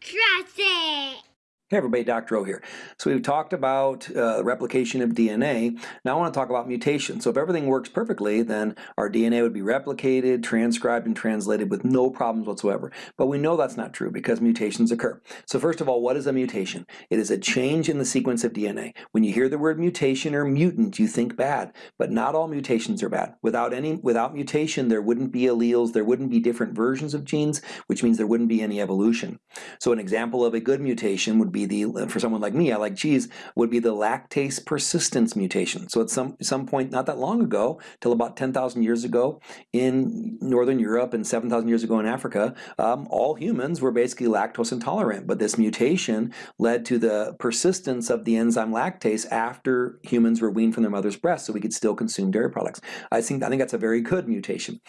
Trust it! Hey everybody, Dr. O here. So we've talked about uh, replication of DNA. Now I want to talk about mutation. So if everything works perfectly, then our DNA would be replicated, transcribed, and translated with no problems whatsoever. But we know that's not true because mutations occur. So first of all, what is a mutation? It is a change in the sequence of DNA. When you hear the word mutation or mutant, you think bad. But not all mutations are bad. Without any, without mutation, there wouldn't be alleles, there wouldn't be different versions of genes, which means there wouldn't be any evolution. So an example of a good mutation would be the, for someone like me, I like cheese, would be the lactase persistence mutation. So at some, some point not that long ago, till about 10,000 years ago in Northern Europe and 7,000 years ago in Africa, um, all humans were basically lactose intolerant. But this mutation led to the persistence of the enzyme lactase after humans were weaned from their mother's breast so we could still consume dairy products. I think, I think that's a very good mutation.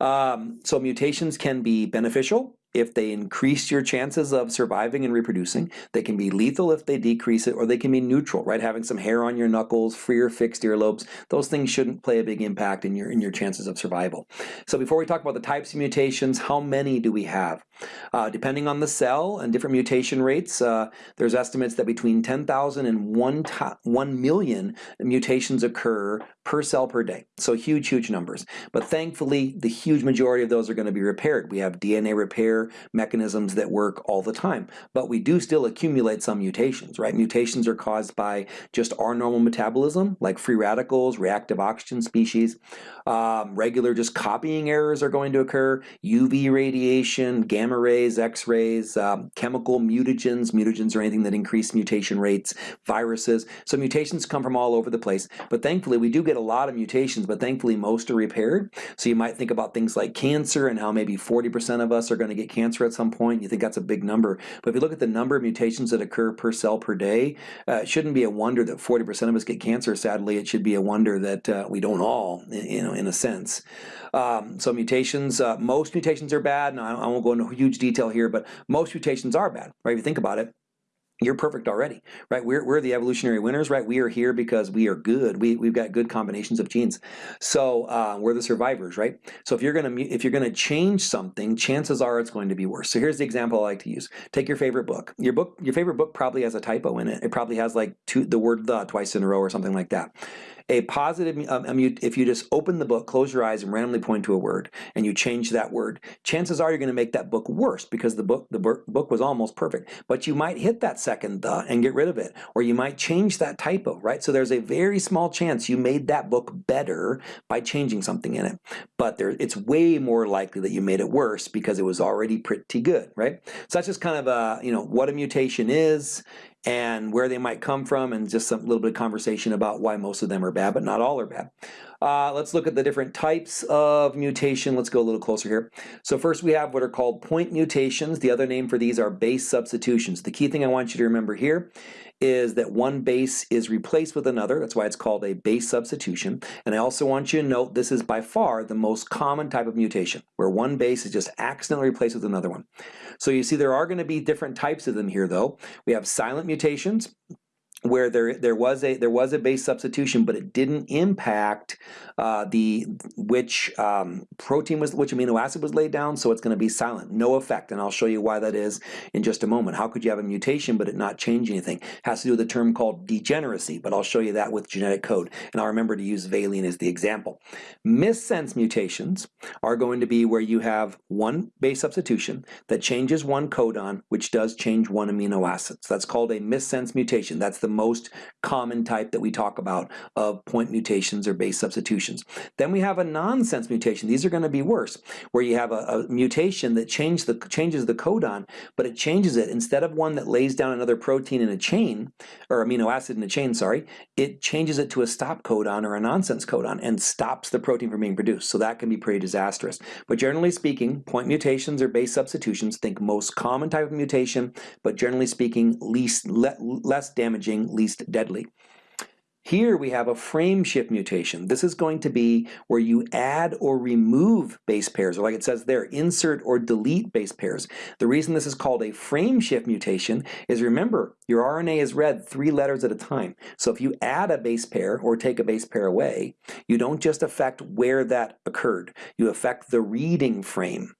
Um, so mutations can be beneficial if they increase your chances of surviving and reproducing. They can be lethal if they decrease it, or they can be neutral, right? Having some hair on your knuckles, free or fixed earlobes, those things shouldn't play a big impact in your, in your chances of survival. So before we talk about the types of mutations, how many do we have? Uh, depending on the cell and different mutation rates, uh, there's estimates that between 10,000 and 1, 1 million mutations occur per cell per day. So huge, huge numbers. But thankfully, the huge majority of those are going to be repaired. We have DNA repair mechanisms that work all the time. But we do still accumulate some mutations, right? Mutations are caused by just our normal metabolism, like free radicals, reactive oxygen species. Um, regular just copying errors are going to occur. UV radiation, gamma rays, X-rays, um, chemical mutagens. Mutagens are anything that increase mutation rates, viruses. So mutations come from all over the place. But thankfully, we do get a lot of mutations, but thankfully most are repaired. So you might think about things like cancer and how maybe 40% of us are going to get cancer at some point. You think that's a big number. But if you look at the number of mutations that occur per cell per day, uh, it shouldn't be a wonder that 40% of us get cancer. Sadly, it should be a wonder that uh, we don't all, you know, in a sense. Um, so mutations, uh, most mutations are bad. Now, I won't go into huge detail here, but most mutations are bad, right? If you think about it, you're perfect already, right? We're, we're the evolutionary winners, right? We are here because we are good. We, we've got good combinations of genes. So uh, we're the survivors, right? So if you're gonna if you're gonna change something, chances are it's going to be worse. So here's the example I like to use. Take your favorite book. Your book, your favorite book probably has a typo in it. It probably has like two, the word the twice in a row or something like that. A positive, um, if you just open the book, close your eyes and randomly point to a word, and you change that word, chances are you're going to make that book worse because the book the book was almost perfect. But you might hit that second the and get rid of it, or you might change that typo, right? So there's a very small chance you made that book better by changing something in it. But there, it's way more likely that you made it worse because it was already pretty good, right? So that's just kind of a, you know, what a mutation is and where they might come from and just a little bit of conversation about why most of them are bad, but not all are bad. Uh, let's look at the different types of mutation. Let's go a little closer here. So first we have what are called point mutations. The other name for these are base substitutions. The key thing I want you to remember here is that one base is replaced with another. That's why it's called a base substitution. And I also want you to note this is by far the most common type of mutation, where one base is just accidentally replaced with another one. So you see there are going to be different types of them here though. We have silent mutations, where there there was a there was a base substitution, but it didn't impact uh, the which um, protein was which amino acid was laid down, so it's going to be silent, no effect, and I'll show you why that is in just a moment. How could you have a mutation but it not change anything? Has to do with a term called degeneracy, but I'll show you that with genetic code, and I'll remember to use valine as the example. Missense mutations are going to be where you have one base substitution that changes one codon, which does change one amino acid. So that's called a missense mutation. That's the the most common type that we talk about of point mutations or base substitutions. Then we have a nonsense mutation. These are going to be worse, where you have a, a mutation that change the, changes the codon, but it changes it. Instead of one that lays down another protein in a chain, or amino acid in a chain, sorry, it changes it to a stop codon or a nonsense codon and stops the protein from being produced. So that can be pretty disastrous. But generally speaking, point mutations or base substitutions, think most common type of mutation, but generally speaking, least le less damaging least deadly. Here we have a frame shift mutation. This is going to be where you add or remove base pairs, or like it says there, insert or delete base pairs. The reason this is called a frame shift mutation is remember, your RNA is read three letters at a time. So if you add a base pair or take a base pair away, you don't just affect where that occurred, you affect the reading frame.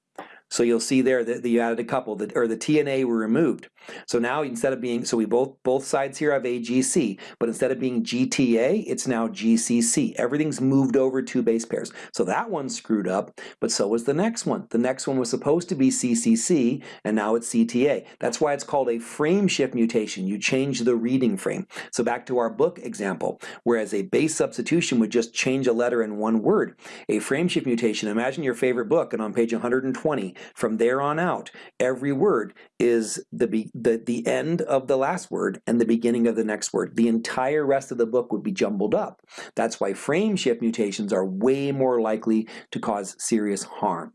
So you'll see there that you added a couple, that, or the TNA were removed. So now instead of being, so we both both sides here have AGC, but instead of being GTA, it's now GCC. Everything's moved over two base pairs. So that one screwed up, but so was the next one. The next one was supposed to be CCC, and now it's CTA. That's why it's called a frame shift mutation. You change the reading frame. So back to our book example, whereas a base substitution would just change a letter in one word. A frame shift mutation, imagine your favorite book, and on page 120, from there on out, every word is the, the, the end of the last word and the beginning of the next word. The entire rest of the book would be jumbled up. That's why frame shift mutations are way more likely to cause serious harm.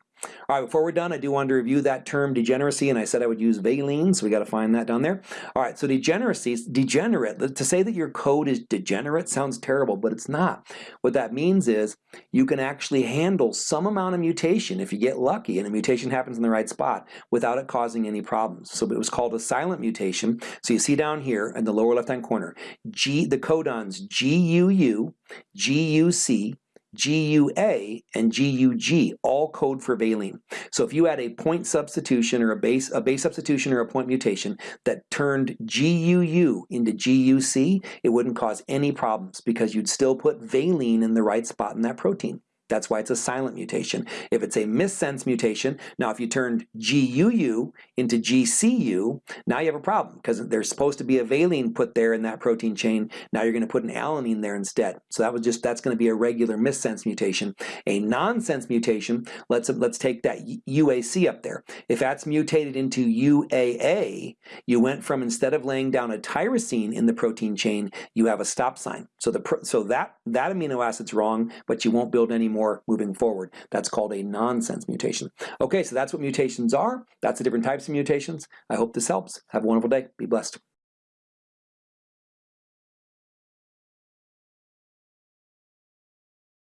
All right, before we're done, I do want to review that term degeneracy, and I said I would use valine, so we got to find that down there. All right, so degeneracy, degenerate, to say that your code is degenerate sounds terrible, but it's not. What that means is you can actually handle some amount of mutation if you get lucky and a mutation happens in the right spot without it causing any problems. So it was called a silent mutation. So you see down here in the lower left-hand corner, G, the codons GUU, GUC, GUA and GUG all code for valine. So if you had a point substitution or a base a base substitution or a point mutation that turned GUU into GUC, it wouldn't cause any problems because you'd still put valine in the right spot in that protein. That's why it's a silent mutation. If it's a missense mutation, now if you turned GUU into GCU, now you have a problem because there's supposed to be a valine put there in that protein chain. Now you're going to put an alanine there instead. So that was just that's going to be a regular missense mutation. A nonsense mutation, let's let's take that UAC up there. If that's mutated into UAA, you went from instead of laying down a tyrosine in the protein chain, you have a stop sign. So the so that that amino acid's wrong, but you won't build any more more moving forward. That's called a nonsense mutation. Okay, so that's what mutations are. That's the different types of mutations. I hope this helps. Have a wonderful day. Be blessed.